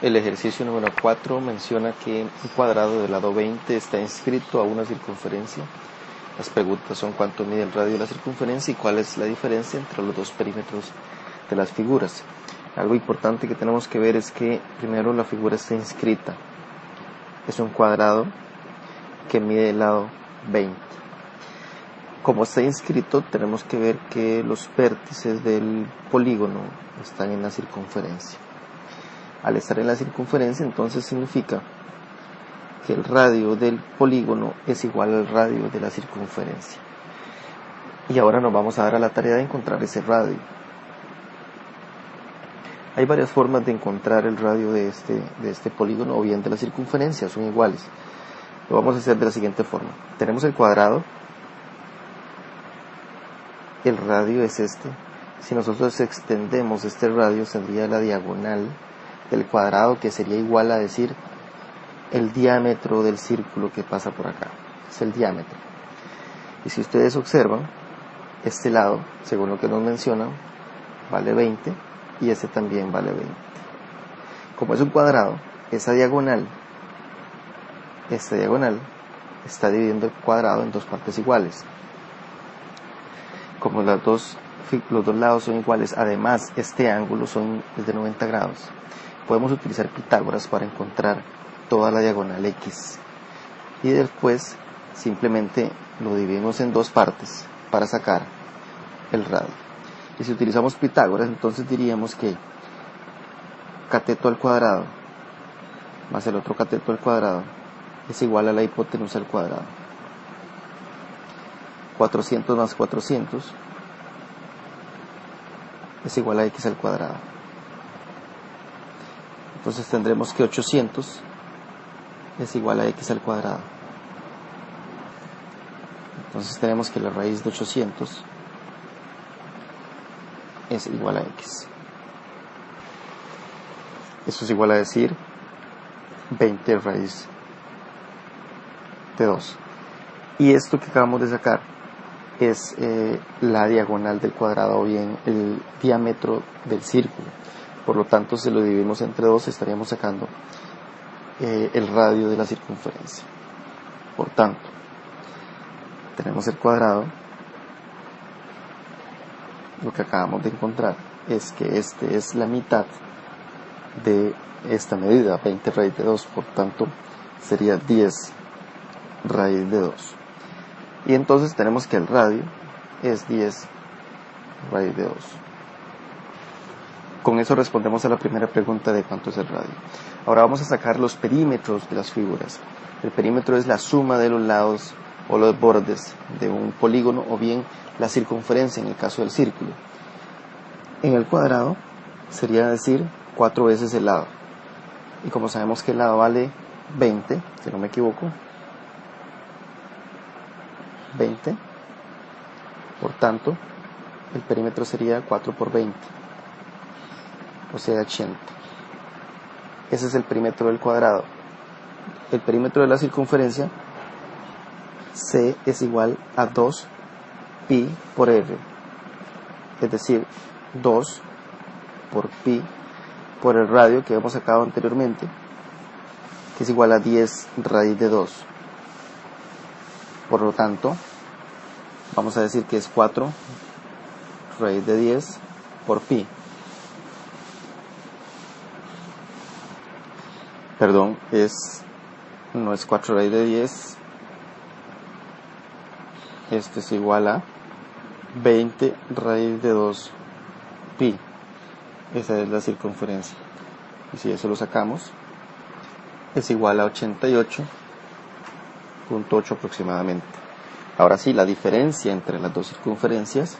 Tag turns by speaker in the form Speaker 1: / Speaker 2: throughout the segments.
Speaker 1: El ejercicio número 4 menciona que un cuadrado del lado 20 está inscrito a una circunferencia. Las preguntas son cuánto mide el radio de la circunferencia y cuál es la diferencia entre los dos perímetros de las figuras. Algo importante que tenemos que ver es que primero la figura está inscrita. Es un cuadrado que mide el lado 20. Como está inscrito, tenemos que ver que los vértices del polígono están en la circunferencia. Al estar en la circunferencia, entonces significa que el radio del polígono es igual al radio de la circunferencia. Y ahora nos vamos a dar a la tarea de encontrar ese radio. Hay varias formas de encontrar el radio de este, de este polígono o bien de la circunferencia, son iguales. Lo vamos a hacer de la siguiente forma. Tenemos el cuadrado, el radio es este. Si nosotros extendemos este radio, tendría la diagonal del cuadrado que sería igual a decir el diámetro del círculo que pasa por acá. Es el diámetro. Y si ustedes observan, este lado, según lo que nos mencionan, vale 20 y este también vale 20. Como es un cuadrado, esa diagonal, esta diagonal está dividiendo el cuadrado en dos partes iguales. Como las dos, los dos lados son iguales, además este ángulo son, de 90 grados, podemos utilizar Pitágoras para encontrar toda la diagonal X. Y después simplemente lo dividimos en dos partes para sacar el radio. Y si utilizamos Pitágoras, entonces diríamos que cateto al cuadrado más el otro cateto al cuadrado es igual a la hipotenusa al cuadrado. 400 más 400 es igual a x al cuadrado. Entonces tendremos que 800 es igual a x al cuadrado. Entonces tenemos que la raíz de 800 es igual a x. Eso es igual a decir 20 raíz de 2. Y esto que acabamos de sacar es eh, la diagonal del cuadrado o bien el diámetro del círculo. Por lo tanto, si lo dividimos entre 2 estaríamos sacando eh, el radio de la circunferencia. Por tanto, tenemos el cuadrado. Lo que acabamos de encontrar es que este es la mitad de esta medida, 20 raíz de 2, por tanto sería 10 raíz de 2. Y entonces tenemos que el radio es 10 raíz de 2. Con eso respondemos a la primera pregunta de cuánto es el radio. Ahora vamos a sacar los perímetros de las figuras. El perímetro es la suma de los lados o los bordes de un polígono o bien la circunferencia en el caso del círculo. En el cuadrado sería decir 4 veces el lado. Y como sabemos que el lado vale 20, si no me equivoco, 20, por tanto, el perímetro sería 4 por 20, o sea 80. Ese es el perímetro del cuadrado. El perímetro de la circunferencia, C es igual a 2 pi por R, es decir, 2 por pi por el radio que hemos sacado anteriormente, que es igual a 10 raíz de 2. Por lo tanto, vamos a decir que es 4 raíz de 10 por pi. Perdón, es no es 4 raíz de 10. Esto es igual a 20 raíz de 2 pi. Esa es la circunferencia. Y si eso lo sacamos, es igual a 88.8 aproximadamente. Ahora sí, la diferencia entre las dos circunferencias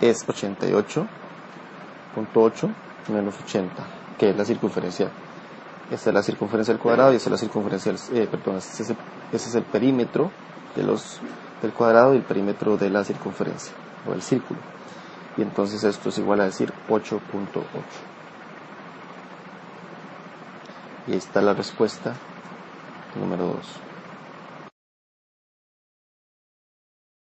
Speaker 1: es 88.8 menos 80, que es la circunferencia. Esta es la circunferencia del cuadrado y esta es la circunferencia, eh, perdón, ese es, el, ese es el perímetro de los, del cuadrado y el perímetro de la circunferencia o del círculo. Y entonces esto es igual a decir 8.8 y ahí está la respuesta número 2